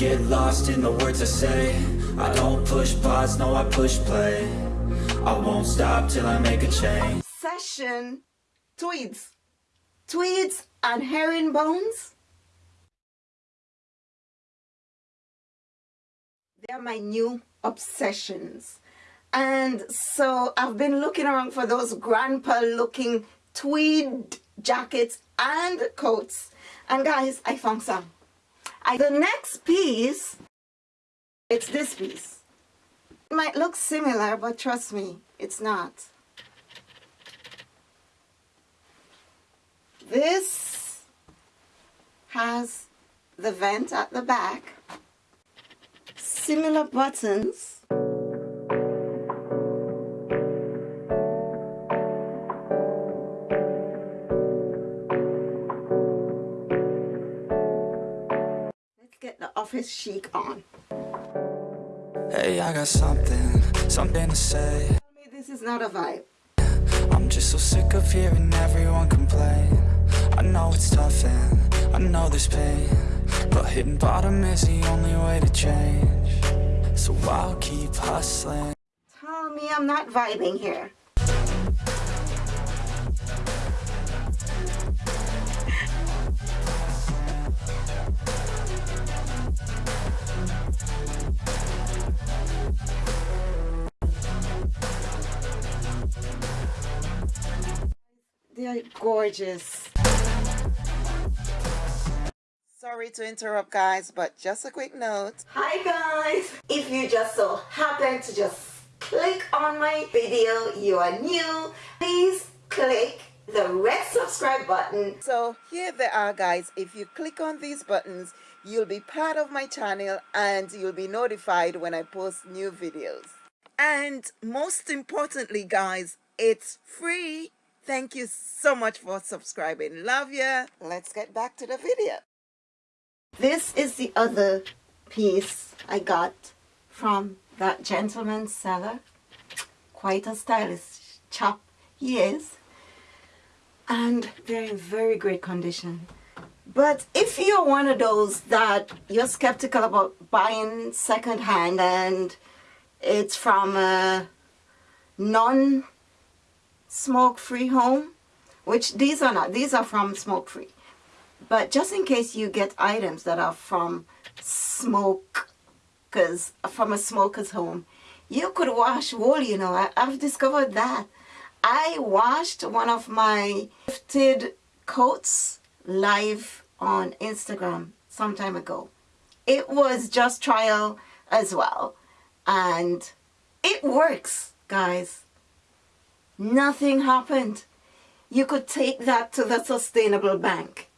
get lost in the words I say I don't push pause, no I push play I won't stop till I make a change Session tweeds. Tweeds and herringbones. They're my new obsessions. And so I've been looking around for those grandpa looking tweed jackets and coats. And guys, I found some. I, the next piece, it's this piece. It might look similar, but trust me, it's not. This has the vent at the back, similar buttons. Office chic on. Hey, I got something, something to say Tell me this is not a vibe. I'm just so sick of hearing everyone complain I know it's tough and I know there's pain But hitting bottom is the only way to change So I'll keep hustling Tell me I'm not vibing here. They are gorgeous. Sorry to interrupt guys, but just a quick note. Hi guys! If you just so happen to just click on my video, you are new, please click the red subscribe button. So here they are guys. If you click on these buttons, you'll be part of my channel and you'll be notified when I post new videos. And most importantly guys, it's free. Thank you so much for subscribing. Love ya. Let's get back to the video. This is the other piece I got from that gentleman seller. Quite a stylish chap he is. And they're in very great condition. But if you're one of those that you're skeptical about buying secondhand and it's from a non smoke-free home, which these are not, these are from smoke-free. But just in case you get items that are from smoke, because from a smoker's home, you could wash wool, you know, I, I've discovered that. I washed one of my gifted coats live on Instagram some time ago. It was just trial as well. And it works, guys. Nothing happened. You could take that to the sustainable bank.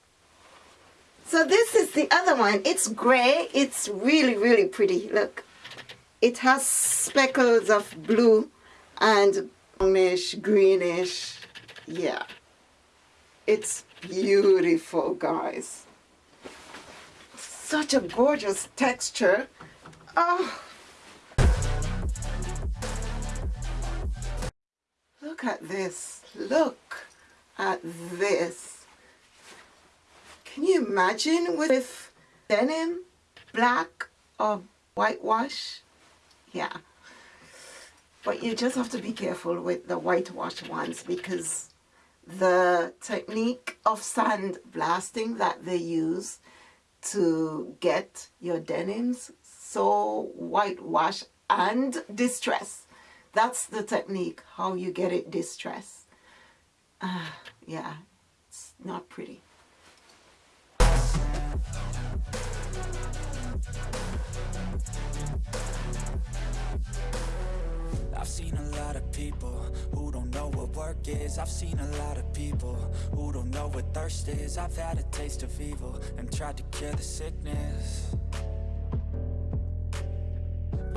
So this is the other one. It's gray. It's really, really pretty. Look. It has speckles of blue and brownish, greenish. Yeah. It's beautiful, guys. Such a gorgeous texture. Oh. Look at this. Look at this. Can you imagine with denim, black or whitewash? Yeah. But you just have to be careful with the whitewash ones because the technique of sand blasting that they use to get your denims so whitewash and distress that's the technique, how you get it distressed. Uh, yeah, it's not pretty. I've seen a lot of people who don't know what work is I've seen a lot of people who don't know what thirst is I've had a taste of evil and tried to cure the sickness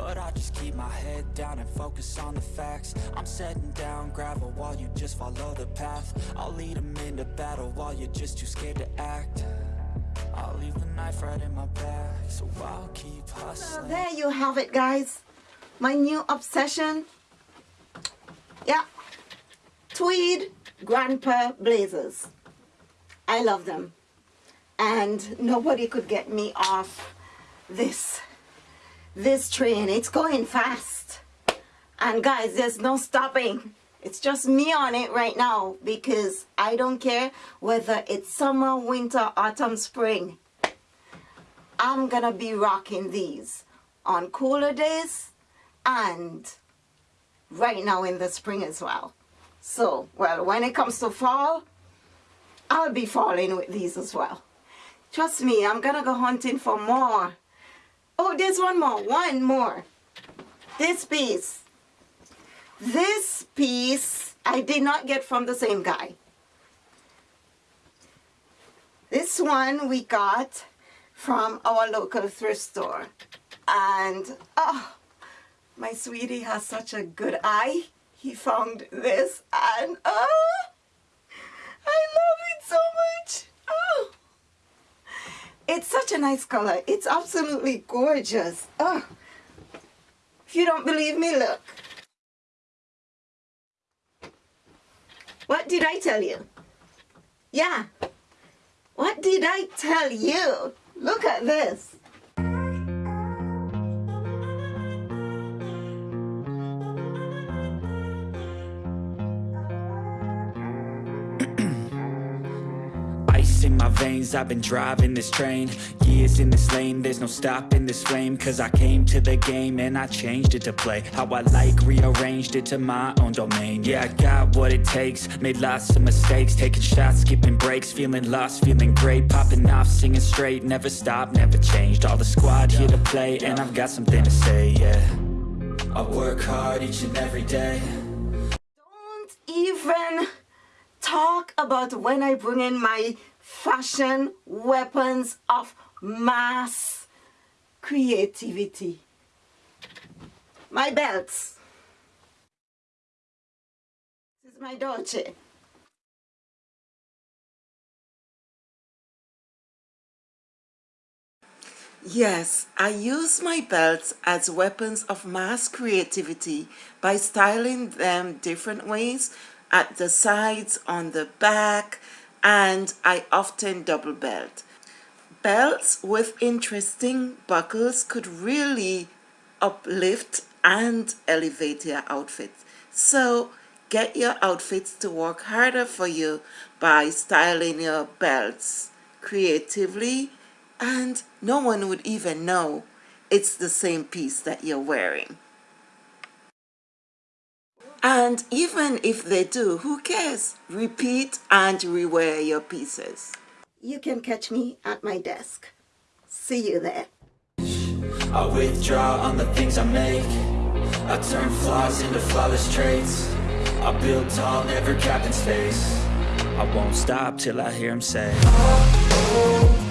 but I just keep my head down and focus on the facts. I'm setting down gravel while you just follow the path. I'll lead them into battle while you're just too scared to act. I'll leave the knife right in my back So I'll keep hustling. There you have it guys. My new obsession. Yeah. Tweed Grandpa Blazers. I love them. And nobody could get me off this this train it's going fast. And guys there's no stopping. It's just me on it right now because I don't care whether it's summer winter autumn spring. I'm gonna be rocking these on cooler days and right now in the spring as well. So well when it comes to fall I'll be falling with these as well. Trust me I'm gonna go hunting for more oh there's one more one more. This piece. This piece I did not get from the same guy. This one we got from our local thrift store. And oh my sweetie has such a good eye. He found this and oh I love it so much. Oh it's such a nice color. It's absolutely gorgeous. Oh if you don't believe me look. What did I tell you? Yeah. What did I tell you? Look at this my veins. I've been driving this train Years in this lane. There's no stopping this flame Cause I came to the game And I changed it to play How I like Rearranged it to my own domain. Yeah, I got what it takes Made lots of mistakes Taking shots, skipping breaks Feeling lost, feeling great Popping off, singing straight Never stopped, never changed. All the squad here to play And I've got something to say, yeah. I work hard each and every day. Don't even talk about when I bring in my fashion weapons of mass creativity. My belts. This is my Dolce. Yes, I use my belts as weapons of mass creativity by styling them different ways at the sides, on the back, and I often double belt. Belts with interesting buckles could really uplift and elevate your outfit. So get your outfits to work harder for you by styling your belts creatively and no one would even know it's the same piece that you're wearing. And even if they do, who cares? Repeat and rewear your pieces. You can catch me at my desk. See you there. I withdraw on the things I make. I turn flaws into flawless traits. I build tall, never capped in space. I won't stop till I hear him say. Oh, oh,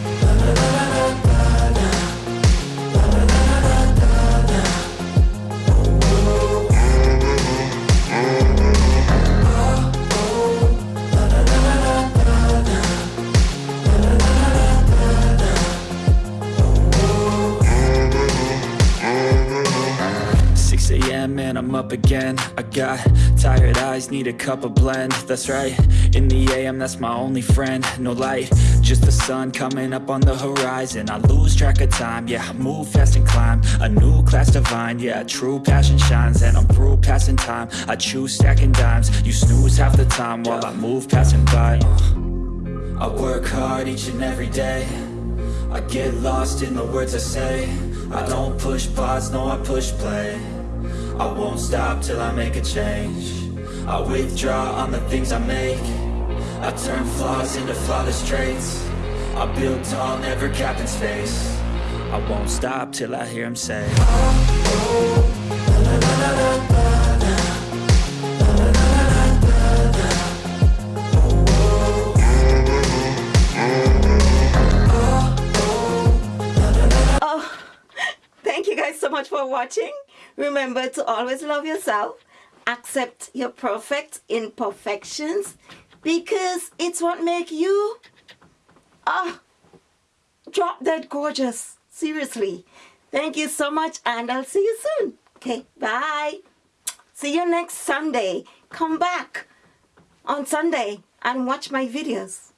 6 a.m. and I'm up again. I got tired eyes, need a cup of blend. That's right, in the AM that's my only friend. No light, just the sun coming up on the horizon. I lose track of time, yeah, I move fast and climb. A new class divine, yeah, true passion shines. And I'm through passing time, I choose stacking dimes. You snooze half the time while I move passing by. Uh. I work hard each and every day. I get lost in the words I say. I don't push pause, no I push play I won't stop till I make a change. I withdraw on the things I make. I turn flaws into flawless traits. I build tall, never capped in space. I won't stop till I hear him say oh, la, la, la, so much for watching. Remember to always love yourself. Accept your perfect imperfections because it's what make you ah drop dead gorgeous. Seriously. Thank you so much and I'll see you soon. Okay, bye. See you next Sunday. Come back on Sunday and watch my videos.